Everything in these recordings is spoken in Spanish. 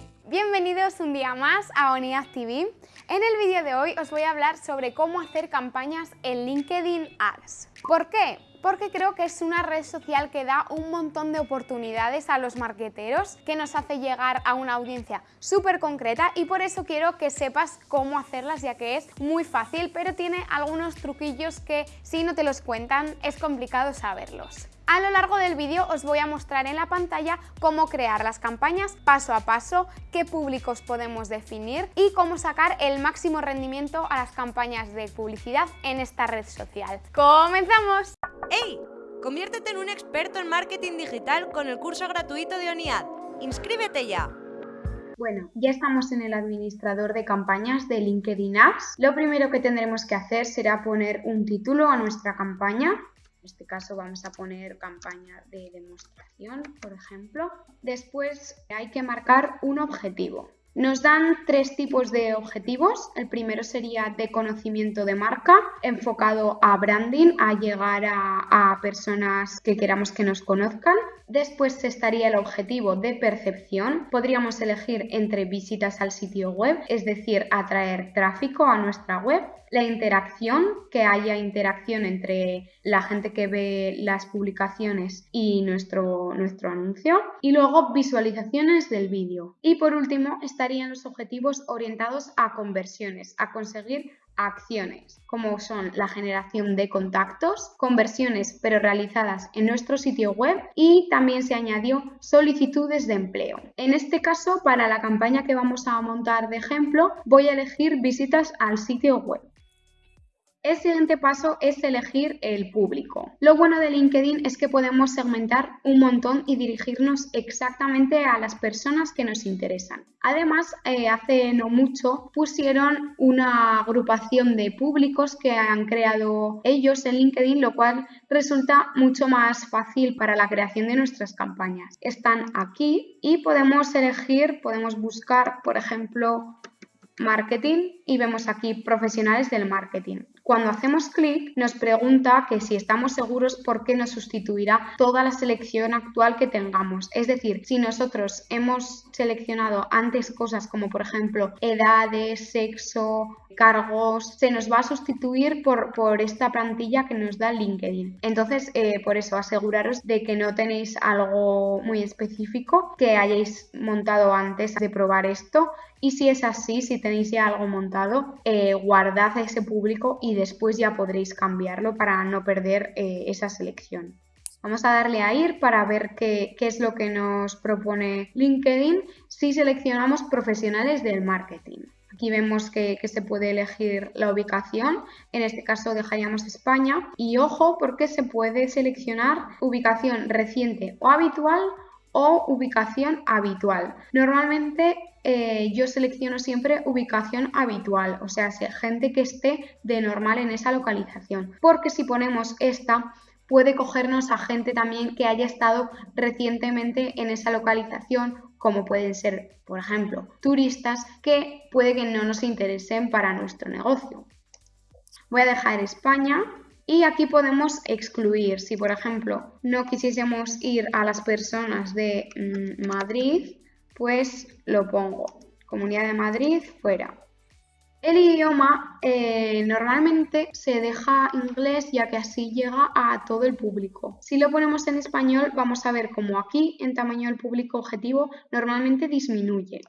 Bienvenidos un día más a Onidad TV. En el vídeo de hoy os voy a hablar sobre cómo hacer campañas en LinkedIn Ads. ¿Por qué? porque creo que es una red social que da un montón de oportunidades a los marqueteros, que nos hace llegar a una audiencia súper concreta y por eso quiero que sepas cómo hacerlas ya que es muy fácil, pero tiene algunos truquillos que si no te los cuentan es complicado saberlos. A lo largo del vídeo os voy a mostrar en la pantalla cómo crear las campañas paso a paso, qué públicos podemos definir y cómo sacar el máximo rendimiento a las campañas de publicidad en esta red social. ¡Comenzamos! ¡Hey! Conviértete en un experto en marketing digital con el curso gratuito de ONIAD. ¡Inscríbete ya! Bueno, ya estamos en el administrador de campañas de LinkedIn Ads. Lo primero que tendremos que hacer será poner un título a nuestra campaña. En este caso vamos a poner campaña de demostración, por ejemplo. Después hay que marcar un objetivo. Nos dan tres tipos de objetivos. El primero sería de conocimiento de marca, enfocado a branding, a llegar a, personas que queramos que nos conozcan. Después estaría el objetivo de percepción. Podríamos elegir entre visitas al sitio web, es decir, atraer tráfico a nuestra web la interacción, que haya interacción entre la gente que ve las publicaciones y nuestro, nuestro anuncio. Y luego visualizaciones del vídeo. Y por último estarían los objetivos orientados a conversiones, a conseguir acciones, como son la generación de contactos, conversiones pero realizadas en nuestro sitio web y también se añadió solicitudes de empleo. En este caso, para la campaña que vamos a montar de ejemplo, voy a elegir visitas al sitio web. El siguiente paso es elegir el público. Lo bueno de LinkedIn es que podemos segmentar un montón y dirigirnos exactamente a las personas que nos interesan. Además, eh, hace no mucho pusieron una agrupación de públicos que han creado ellos en LinkedIn, lo cual resulta mucho más fácil para la creación de nuestras campañas. Están aquí y podemos elegir, podemos buscar, por ejemplo, marketing y vemos aquí profesionales del marketing. Cuando hacemos clic nos pregunta que si estamos seguros por qué nos sustituirá toda la selección actual que tengamos. Es decir, si nosotros hemos seleccionado antes cosas como por ejemplo edades, sexo, cargos, se nos va a sustituir por, por esta plantilla que nos da LinkedIn. Entonces, eh, por eso aseguraros de que no tenéis algo muy específico que hayáis montado antes de probar esto. Y si es así, si tenéis ya algo montado, eh, guardad ese público y después ya podréis cambiarlo para no perder eh, esa selección. Vamos a darle a ir para ver qué, es lo que nos propone LinkedIn si seleccionamos profesionales del marketing. Aquí vemos que, que, se puede elegir la ubicación, en este caso dejaríamos España y ojo porque se puede seleccionar ubicación reciente o habitual o ubicación habitual. Normalmente eh, yo selecciono siempre ubicación habitual, o sea, gente que esté de normal en esa localización, porque si ponemos esta puede cogernos a gente también que haya estado recientemente en esa localización, como pueden ser, por ejemplo, turistas que puede que no nos interesen para nuestro negocio. Voy a dejar España y aquí podemos excluir, si por ejemplo no quisiésemos ir a las personas de mm, Madrid, pues lo pongo. Comunidad de Madrid, fuera. El idioma eh, normalmente se deja inglés ya que así llega a todo el público. Si lo ponemos en español vamos a ver cómo aquí en tamaño del público objetivo normalmente disminuye.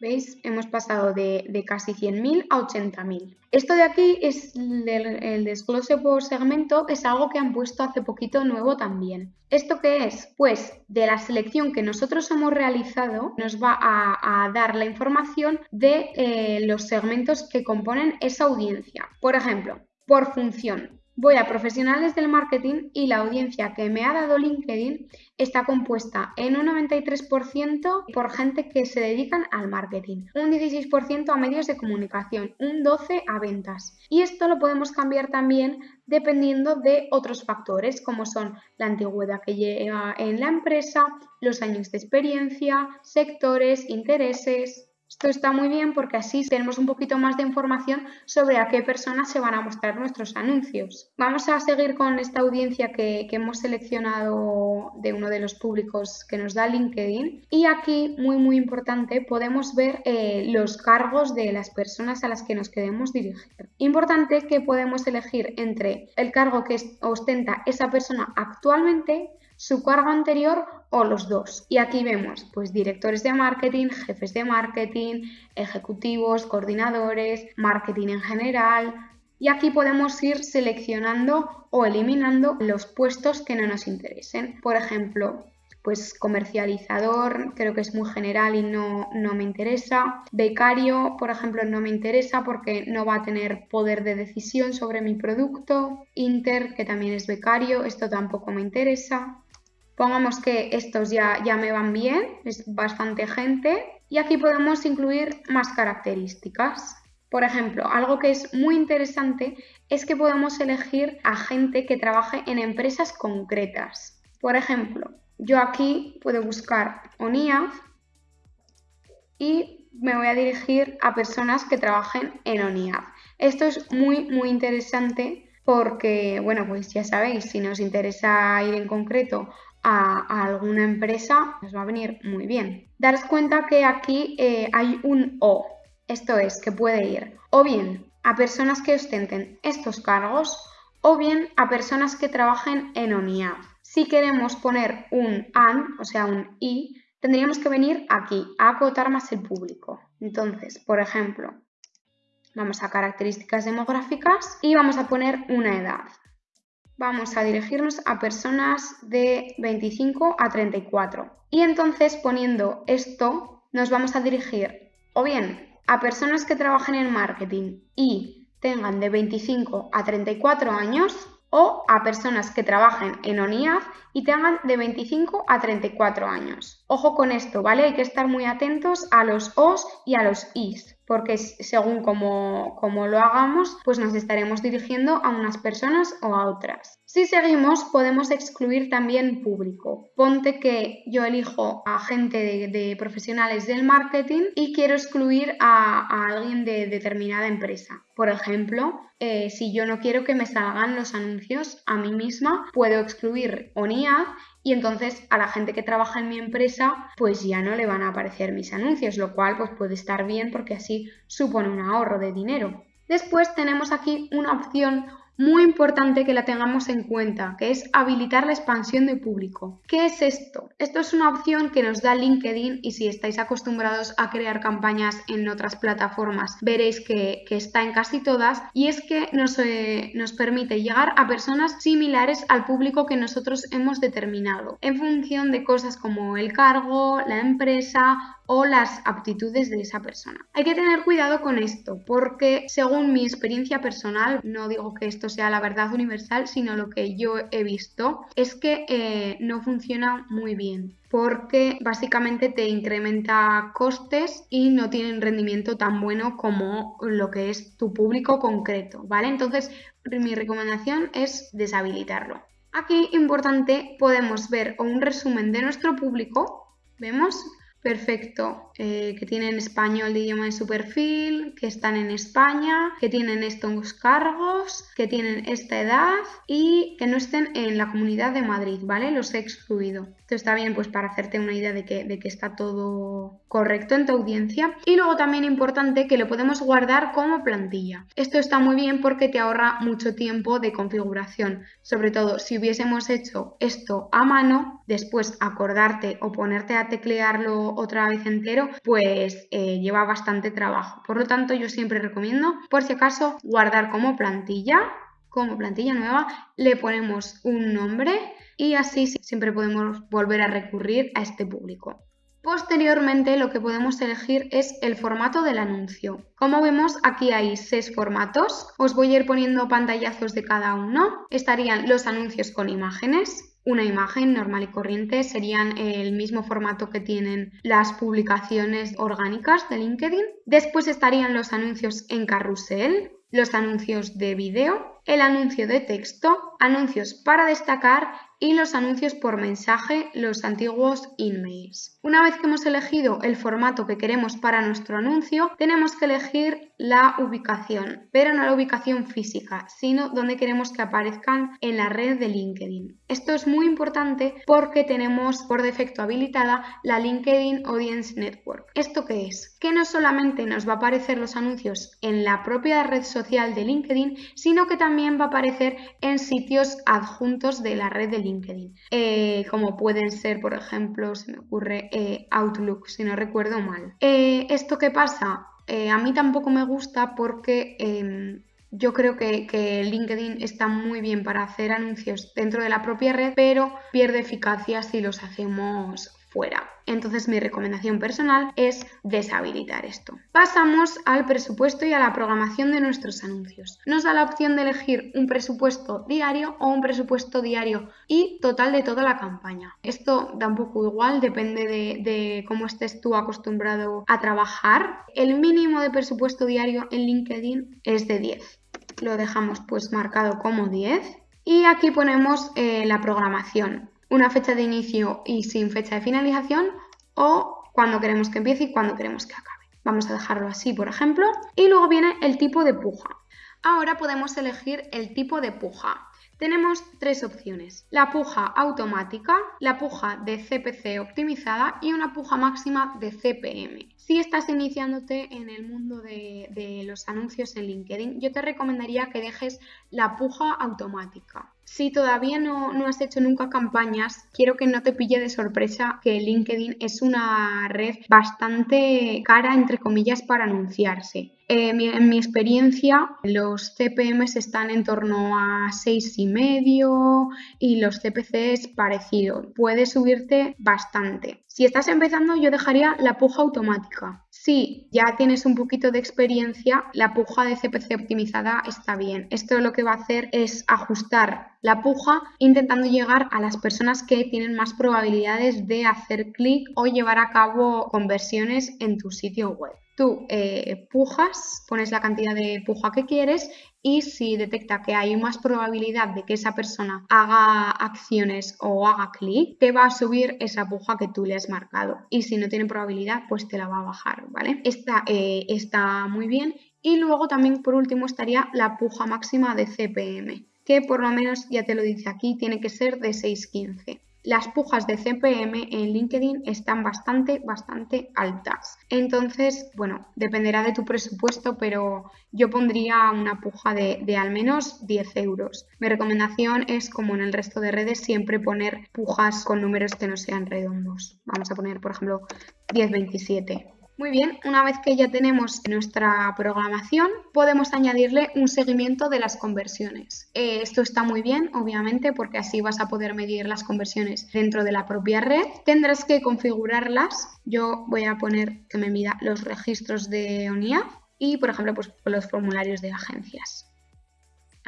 ¿Veis? Hemos pasado de, casi 100.000 a 80.000. Esto de aquí es el, desglose por segmento, es algo que han puesto hace poquito nuevo también. ¿Esto qué es? Pues de la selección que nosotros hemos realizado nos va a, dar la información de eh, los segmentos que componen esa audiencia. Por ejemplo, por función. Voy a profesionales del marketing y la audiencia que me ha dado LinkedIn está compuesta en un 93% por gente que se dedican al marketing, un 16% a medios de comunicación, un 12% a ventas. Y esto lo podemos cambiar también dependiendo de otros factores como son la antigüedad que lleva en la empresa, los años de experiencia, sectores, intereses. Esto está muy bien porque así tenemos un poquito más de información sobre a qué personas se van a mostrar nuestros anuncios. Vamos a seguir con esta audiencia que, hemos seleccionado de uno de los públicos que nos da LinkedIn. Y aquí, muy muy importante, podemos ver eh, los cargos de las personas a las que nos queremos dirigir. Importante que podemos elegir entre el cargo que ostenta esa persona actualmente su cargo anterior o los dos. Y aquí vemos pues directores de marketing, jefes de marketing, ejecutivos, coordinadores, marketing en general. Y aquí podemos ir seleccionando o eliminando los puestos que no nos interesen. Por ejemplo, pues comercializador, creo que es muy general y no, no, me interesa. Becario, por ejemplo, no me interesa porque no va a tener poder de decisión sobre mi producto. Inter, que también es becario, esto tampoco me interesa. Pongamos que estos ya, ya me van bien, es bastante gente. Y aquí podemos incluir más características. Por ejemplo, algo que es muy interesante es que podemos elegir a gente que trabaje en empresas concretas. Por ejemplo, yo aquí puedo buscar ONIAF y me voy a dirigir a personas que trabajen en ONIAF. Esto es muy, muy interesante porque, bueno, pues ya sabéis, si nos interesa ir en concreto a, alguna empresa, nos va a venir muy bien. Daros cuenta que aquí eh, hay un O, esto es, que puede ir o bien a personas que ostenten estos cargos o bien a personas que trabajen en ONIAD. Si queremos poner un AN, o sea, un I, tendríamos que venir aquí, a acotar más el público. Entonces, por ejemplo, vamos a características demográficas y vamos a poner una edad vamos a dirigirnos a personas de 25 a 34. Y entonces poniendo esto nos vamos a dirigir o bien a personas que trabajen en marketing y tengan de 25 a 34 años o a personas que trabajen en ONIAD y tengan de 25 a 34 años. Ojo con esto, ¿vale? Hay que estar muy atentos a los OS y a los IS porque según como, lo hagamos, pues nos estaremos dirigiendo a unas personas o a otras. Si seguimos, podemos excluir también público. Ponte que yo elijo a gente de, profesionales del marketing y quiero excluir a, alguien de determinada empresa. Por ejemplo, eh, si yo no quiero que me salgan los anuncios a mí misma, puedo excluir ONIAD y entonces a la gente que trabaja en mi empresa pues ya no le van a aparecer mis anuncios, lo cual pues puede estar bien porque así supone un ahorro de dinero. Después tenemos aquí una opción muy importante que la tengamos en cuenta, que es habilitar la expansión de público. ¿Qué es esto? Esto es una opción que nos da LinkedIn y si estáis acostumbrados a crear campañas en otras plataformas, veréis que, está en casi todas y es que nos, eh, nos permite llegar a personas similares al público que nosotros hemos determinado en función de cosas como el cargo, la empresa o las aptitudes de esa persona. Hay que tener cuidado con esto porque según mi experiencia personal, no digo que esto sea la verdad universal, sino lo que yo he visto es que eh, no funciona muy bien porque básicamente te incrementa costes y no tienen rendimiento tan bueno como lo que es tu público concreto, ¿vale? Entonces, mi recomendación es deshabilitarlo. Aquí, importante, podemos ver un resumen de nuestro público, ¿vemos? Perfecto, eh, que tienen español de idioma de su perfil, que están en España, que tienen estos cargos, que tienen esta edad y que no estén en la comunidad de Madrid, ¿vale? Los he excluido. Esto está bien pues para hacerte una idea de que, de que está todo correcto en tu audiencia. Y luego también importante que lo podemos guardar como plantilla. Esto está muy bien porque te ahorra mucho tiempo de configuración. Sobre todo si hubiésemos hecho esto a mano, después acordarte o ponerte a teclearlo otra vez entero, pues eh, lleva bastante trabajo. Por lo tanto, yo siempre recomiendo, por si acaso, guardar como plantilla, como plantilla nueva, le ponemos un nombre y así siempre podemos volver a recurrir a este público. Posteriormente lo que podemos elegir es el formato del anuncio. Como vemos aquí hay seis formatos, os voy a ir poniendo pantallazos de cada uno. Estarían los anuncios con imágenes, una imagen normal y corriente serían el mismo formato que tienen las publicaciones orgánicas de LinkedIn. Después estarían los anuncios en carrusel, los anuncios de vídeo, el anuncio de texto, anuncios para destacar y los anuncios por mensaje, los antiguos emails. Una vez que hemos elegido el formato que queremos para nuestro anuncio, tenemos que elegir la ubicación, pero no la ubicación física, sino donde queremos que aparezcan en la red de LinkedIn. Esto es muy importante porque tenemos por defecto habilitada la LinkedIn Audience Network. ¿Esto qué es? Que no solamente nos va a aparecer los anuncios en la propia red social de LinkedIn, sino que también va a aparecer en sitios adjuntos de la red de LinkedIn. Eh, como pueden ser, por ejemplo, se me ocurre eh, Outlook, si no recuerdo mal. Eh, ¿Esto qué pasa? a mí tampoco me gusta porque em, yo creo que, que, LinkedIn está muy bien para hacer anuncios dentro de la propia red, pero pierde eficacia si los hacemos fuera. Entonces mi recomendación personal es deshabilitar esto. Pasamos al presupuesto y a la programación de nuestros anuncios. Nos da la opción de elegir un presupuesto diario o un presupuesto diario y total de toda la campaña. Esto da un poco igual, depende de, cómo estés tú acostumbrado a trabajar. El mínimo de presupuesto diario en LinkedIn es de 10. Lo dejamos pues marcado como 10 y aquí ponemos eh, la programación una fecha de inicio y sin fecha de finalización o cuando queremos que empiece y cuando queremos que acabe. Vamos a dejarlo así, por ejemplo. Y luego viene el tipo de puja. Ahora podemos elegir el tipo de puja. Tenemos tres opciones, la puja automática, la puja de CPC optimizada y una puja máxima de CPM. Si estás iniciándote en el mundo de, los anuncios en LinkedIn, yo te recomendaría que dejes la puja automática. Si todavía no, no, has hecho nunca campañas, quiero que no te pille de sorpresa que LinkedIn es una red bastante cara, entre comillas, para anunciarse. Eh, en mi experiencia, los CPMs están en torno a 6,5 y los CPCs parecido. Puede subirte bastante. Si estás empezando, yo dejaría la puja automática. Si ya tienes un poquito de experiencia, la puja de CPC optimizada está bien. Esto lo que va a hacer es ajustar la puja intentando llegar a las personas que tienen más probabilidades de hacer clic o llevar a cabo conversiones en tu sitio web. Tú eh, pujas, pones la cantidad de puja que quieres y si detecta que hay más probabilidad de que esa persona haga acciones o haga clic, te va a subir esa puja que tú le has marcado. Y si no tiene probabilidad, pues te la va a bajar, ¿vale? Esta eh, está muy bien. Y luego también por último estaría la puja máxima de CPM, que por lo menos ya te lo dice aquí, tiene que ser de 615 las pujas de CPM en LinkedIn están bastante, bastante altas. Entonces, bueno, dependerá de tu presupuesto, pero yo pondría una puja de, de, al menos 10 euros. Mi recomendación es, como en el resto de redes, siempre poner pujas con números que no sean redondos. Vamos a poner, por ejemplo, 1027. Muy bien, una vez que ya tenemos nuestra programación, podemos añadirle un seguimiento de las conversiones. Eh, esto está muy bien, obviamente, porque así vas a poder medir las conversiones dentro de la propia red. Tendrás que configurarlas. Yo voy a poner que me mida los registros de ONIA y, por ejemplo, pues, los formularios de agencias.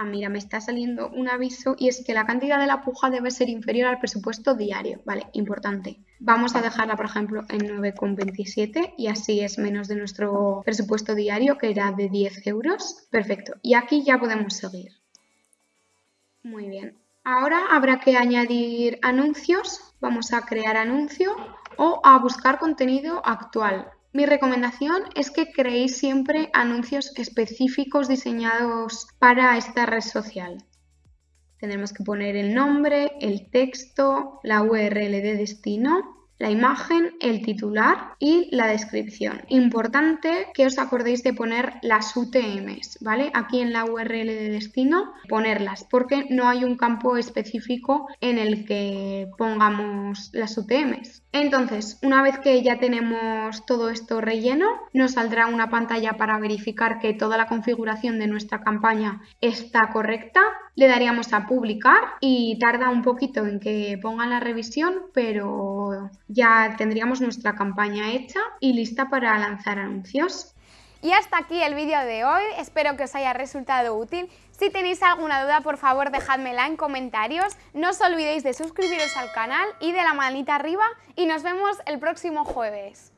Ah, mira, me está saliendo un aviso y es que la cantidad de la puja debe ser inferior al presupuesto diario. Vale, importante. Vamos a dejarla, por ejemplo, en 9,27 y así es menos de nuestro presupuesto diario, que era de 10 euros. Perfecto. Y aquí ya podemos seguir. Muy bien. Ahora habrá que añadir anuncios. Vamos a crear anuncio o a buscar contenido actual. Mi recomendación es que creéis siempre anuncios específicos diseñados para esta red social. Tendremos que poner el nombre, el texto, la URL de destino la imagen, el titular y la descripción. Importante que os acordéis de poner las UTMs, ¿vale? Aquí en la URL de destino, ponerlas, porque no hay un campo específico en el que pongamos las UTMs. Entonces, una vez que ya tenemos todo esto relleno, nos saldrá una pantalla para verificar que toda la configuración de nuestra campaña está correcta. Le daríamos a publicar y tarda un poquito en que pongan la revisión, pero ya tendríamos nuestra campaña hecha y lista para lanzar anuncios. Y hasta aquí el vídeo de hoy, espero que os haya resultado útil. Si tenéis alguna duda, por favor dejádmela en comentarios. No os olvidéis de suscribiros al canal y de la manita arriba y nos vemos el próximo jueves.